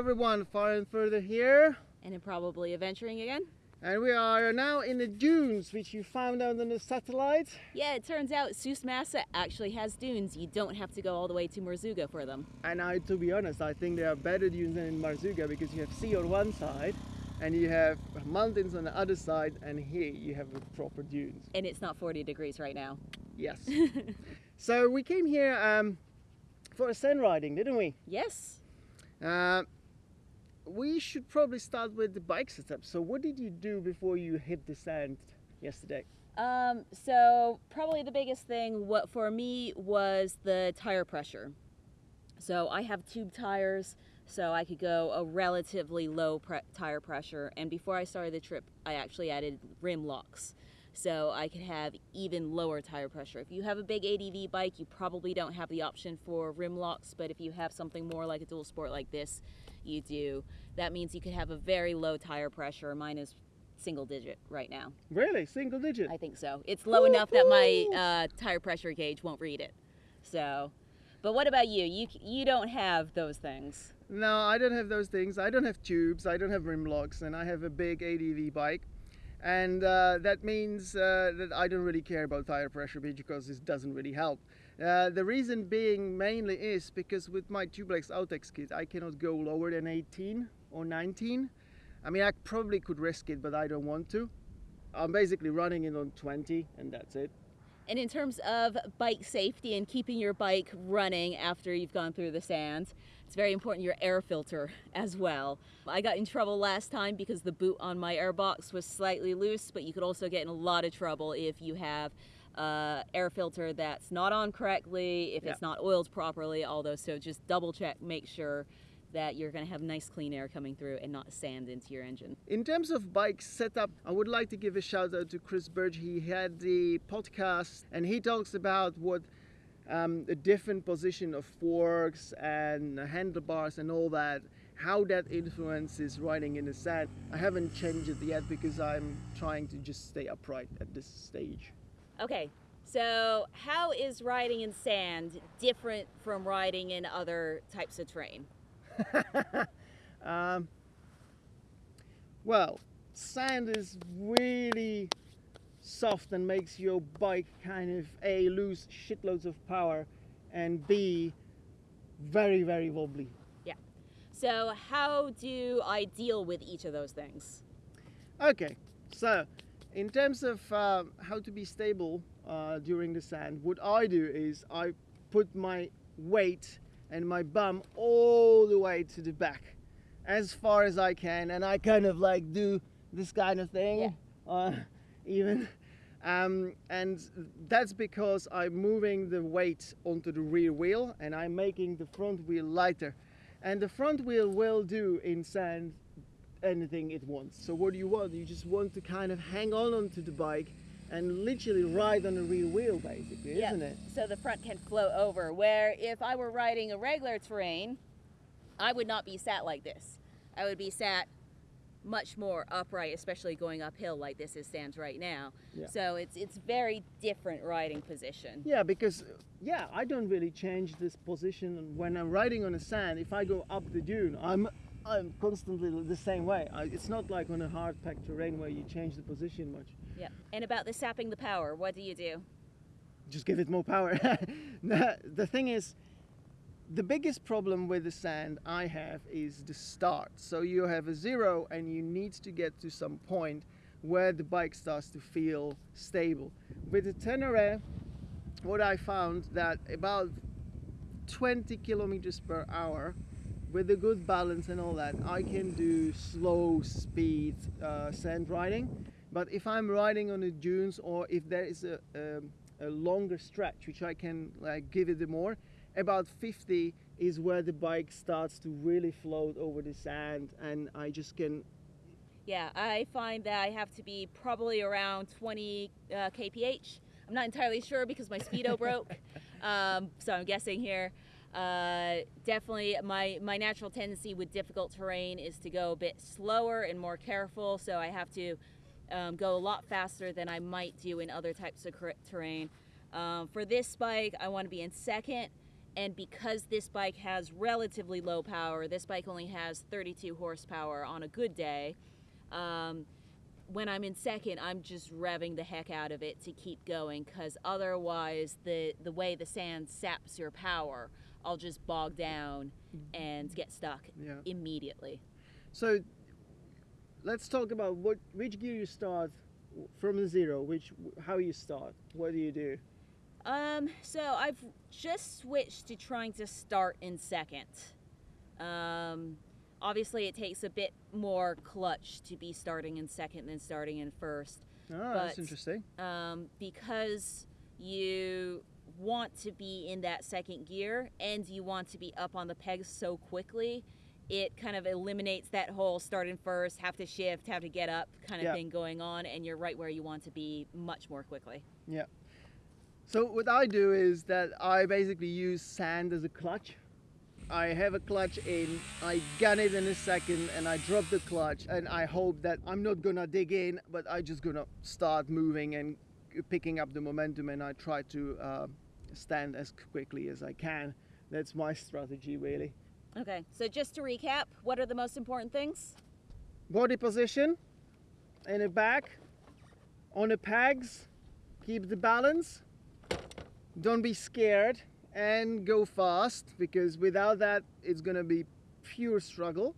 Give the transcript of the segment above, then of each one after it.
everyone, far and further here. And probably adventuring again. And we are now in the dunes, which you found out on the satellite. Yeah, it turns out Souss-Massa actually has dunes. You don't have to go all the way to Merzouga for them. And I, to be honest, I think there are better dunes than in Merzouga because you have sea on one side and you have mountains on the other side and here you have proper dunes. And it's not 40 degrees right now. Yes. so we came here um, for a sand riding, didn't we? Yes. Uh, we should probably start with the bike setup. So what did you do before you hit the sand yesterday? Um, so probably the biggest thing what for me was the tire pressure. So I have tube tires, so I could go a relatively low pre tire pressure. And before I started the trip, I actually added rim locks so I could have even lower tire pressure. If you have a big ADV bike, you probably don't have the option for rim locks, but if you have something more like a dual sport like this, you do. That means you could have a very low tire pressure. Mine is single digit right now. Really? Single digit? I think so. It's low enough that my uh, tire pressure gauge won't read it. So, but what about you? You you don't have those things. No, I don't have those things. I don't have tubes. I don't have rim locks, and I have a big ADV bike and uh, that means uh, that I don't really care about tire pressure because it doesn't really help. Uh, the reason being mainly is because with my Tubeless Outex kit I cannot go lower than 18 or 19. I mean I probably could risk it but I don't want to. I'm basically running it on 20 and that's it. And in terms of bike safety and keeping your bike running after you've gone through the sand, it's very important your air filter as well. I got in trouble last time because the boot on my airbox was slightly loose, but you could also get in a lot of trouble if you have uh, air filter that's not on correctly, if yeah. it's not oiled properly, all those. So just double check, make sure that you're going to have nice clean air coming through and not sand into your engine. In terms of bike setup, I would like to give a shout out to Chris Birch. He had the podcast and he talks about what um, a different position of forks and handlebars and all that, how that influences riding in the sand. I haven't changed it yet because I'm trying to just stay upright at this stage. Okay, so how is riding in sand different from riding in other types of terrain? um, well, sand is really soft and makes your bike kind of A, lose shitloads of power, and B, very, very wobbly. Yeah. So, how do I deal with each of those things? Okay, so in terms of uh, how to be stable uh, during the sand, what I do is I put my weight and my bum all the way to the back as far as I can, and I kind of like do this kind of thing. Yeah. Uh, even um, and that's because I'm moving the weight onto the rear wheel and I'm making the front wheel lighter. And the front wheel will do in sand anything it wants. So what do you want? You just want to kind of hang on onto the bike and literally ride on the rear wheel basically, yeah. isn't it? So the front can float over. Where if I were riding a regular terrain, I would not be sat like this. I would be sat much more upright, especially going uphill like this is stands right now. Yeah. So it's it's very different riding position. Yeah, because yeah, I don't really change this position when I'm riding on the sand. If I go up the dune, I'm I'm constantly the same way. I, it's not like on a hard packed terrain where you change the position much. Yeah. And about the sapping the power, what do you do? Just give it more power. the thing is, the biggest problem with the sand I have is the start. So you have a zero and you need to get to some point where the bike starts to feel stable. With the Tenere, what I found that about 20 kilometers per hour with a good balance and all that, I can do slow speed uh, sand riding. But if I'm riding on the dunes or if there is a, a, a longer stretch, which I can like give it the more, about 50 is where the bike starts to really float over the sand and I just can yeah I find that I have to be probably around 20 uh, kph. I'm not entirely sure because my speedo broke um, so I'm guessing here. Uh, definitely my my natural tendency with difficult terrain is to go a bit slower and more careful so I have to um, go a lot faster than I might do in other types of terrain um, for this bike I want to be in second And because this bike has relatively low power, this bike only has 32 horsepower on a good day. Um, when I'm in second, I'm just revving the heck out of it to keep going because otherwise, the, the way the sand saps your power, I'll just bog down and get stuck Yeah. immediately. So let's talk about what which gear you start from zero. Which how you start. What do you do? Um, so I've just switched to trying to start in second. Um, obviously, it takes a bit more clutch to be starting in second than starting in first. Oh, that's interesting. um, because you want to be in that second gear and you want to be up on the pegs so quickly it kind of eliminates that whole start in first have to shift have to get up kind of Yeah. thing going on and you're right where you want to be much more quickly Yeah. So what I do is that I basically use sand as a clutch. I have a clutch in, I gun it in a second, and I drop the clutch, and I hope that I'm not gonna dig in, but I just gonna start moving and picking up the momentum, and I try to uh, stand as quickly as I can. That's my strategy, really. Okay so just to recap what are the most important things Body position, in the back, on the pegs, keep the balance. Don't be scared and go fast because without that it's gonna be pure struggle.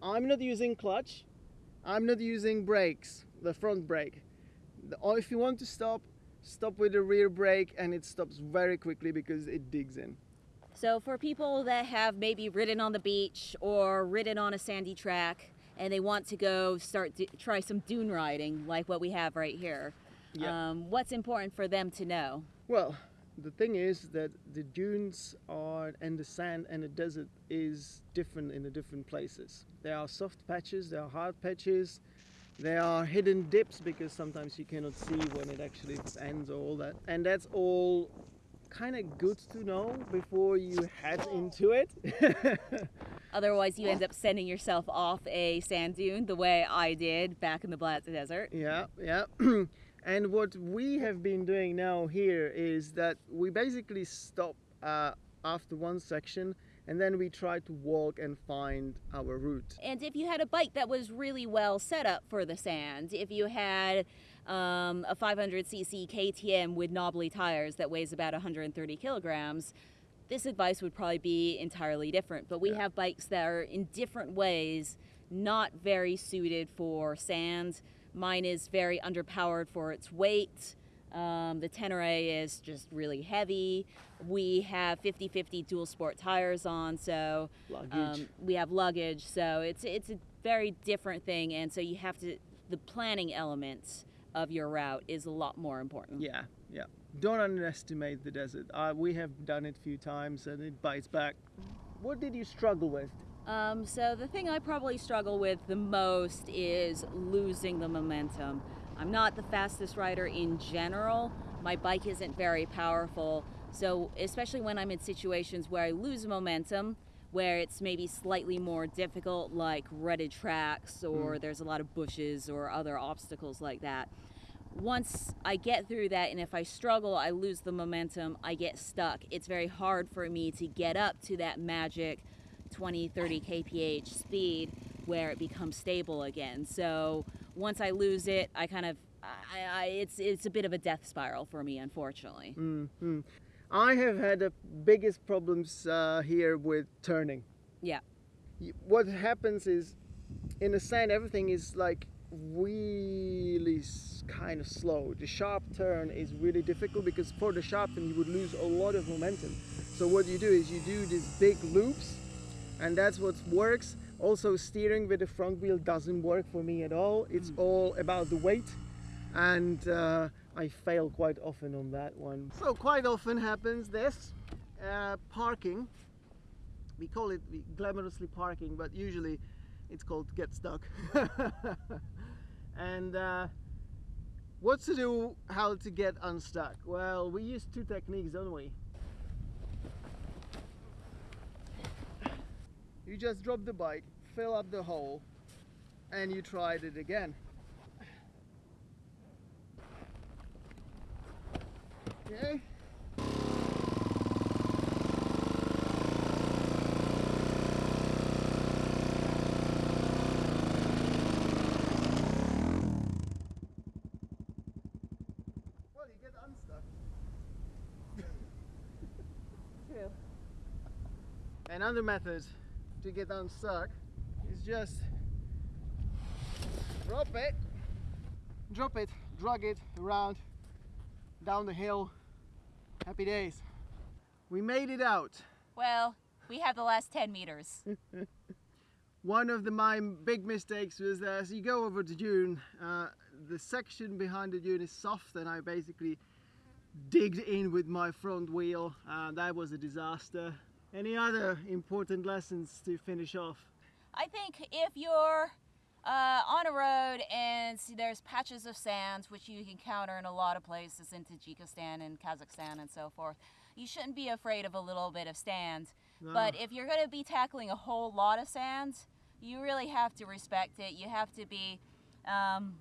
I'm not using clutch. I'm not using brakes, the front brake. Or oh, if you want to stop, stop with the rear brake and it stops very quickly because it digs in. So for people that have maybe ridden on the beach or ridden on a sandy track and they want to go start try some dune riding like what we have right here Yeah. um, what's important for them to know Well, the thing is that the dunes are and the sand and the desert is different in the different places. There are soft patches, there are hard patches, there are hidden dips because sometimes you cannot see when it actually ends or all that. And that's all kind of good to know before you head into it. Otherwise, you end up sending yourself off a sand dune the way I did back in the Black Desert. Yeah, yeah. and what we have been doing now here is that we basically stop uh, after one section and then we try to walk and find our route. And if you had a bike that was really well set up for the sand, if you had um, a 500cc KTM with knobbly tires that weighs about 130 kilograms, this advice would probably be entirely different. But we Yeah. have bikes that are in different ways not very suited for sand. Mine is very underpowered for its weight. Um, the Tenere is just really heavy. We have 50 50 dual sport tires on, so um, we have luggage, so it's it's a very different thing, and so you have to the planning element of your route is a lot more important. yeah, yeah. Don't underestimate the desert. Uh, we have done it a few times and it bites back. What did you struggle with? Um, so the thing I probably struggle with the most is losing the momentum. I'm not the fastest rider in general. My bike isn't very powerful, so especially when I'm in situations where I lose momentum, where it's maybe slightly more difficult, like rutted tracks or there's a lot of bushes or other obstacles like that. Once I get through that, and if I struggle, I lose the momentum, I get stuck. It's very hard for me to get up to that magic 20, 30 kph speed where it becomes stable again. So once I lose it, I kind of, I, I, it's it's a bit of a death spiral for me, unfortunately. hmm I have had the biggest problems uh, here with turning. Yeah. What happens is, in the sand, everything is like really kind of slow. The sharp turn is really difficult because for the sharp turn you would lose a lot of momentum. So what you do is you do these big loops, and that's what works. Also, steering with the front wheel doesn't work for me at all. It's all about the weight, and uh, I fail quite often on that one. So quite often happens this uh, parking. We call it glamorously parking, but usually it's called get stuck. and uh, what to do, how to get unstuck? Well, we use two techniques, don't we? You just drop the bike, fill up the hole, and you tried it again. Okay. Well, you get unstuck. True. Another method to get unstuck is just drop it, drop it, drag it around down the hill Happy days. We made it out. Well, we have the last 10 meters. One of the, my big mistakes was that as you go over the dune, uh, the section behind the dune is soft and I basically digged in with my front wheel. Uh, that was a disaster. Any other important lessons to finish off? I think if you're uh, on a road and there's patches of sand, which you can encounter in a lot of places in Tajikistan and Kazakhstan and so forth, you shouldn't be afraid of a little bit of sand. No. But if you're going to be tackling a whole lot of sand, you really have to respect it. You have to be um,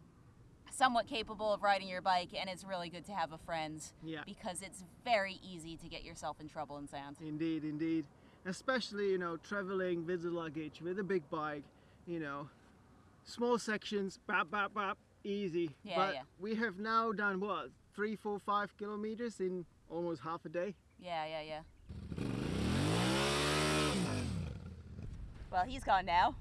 somewhat capable of riding your bike, and it's really good to have a friend Yeah. because it's very easy to get yourself in trouble in sand. Indeed, indeed. Especially, you know, traveling with the luggage, with a big bike, you know, small sections, bap, bap, bap, easy. Yeah, but yeah. we have now done what, three, four, five kilometers in almost half a day. Yeah, yeah, yeah. Well, he's gone now.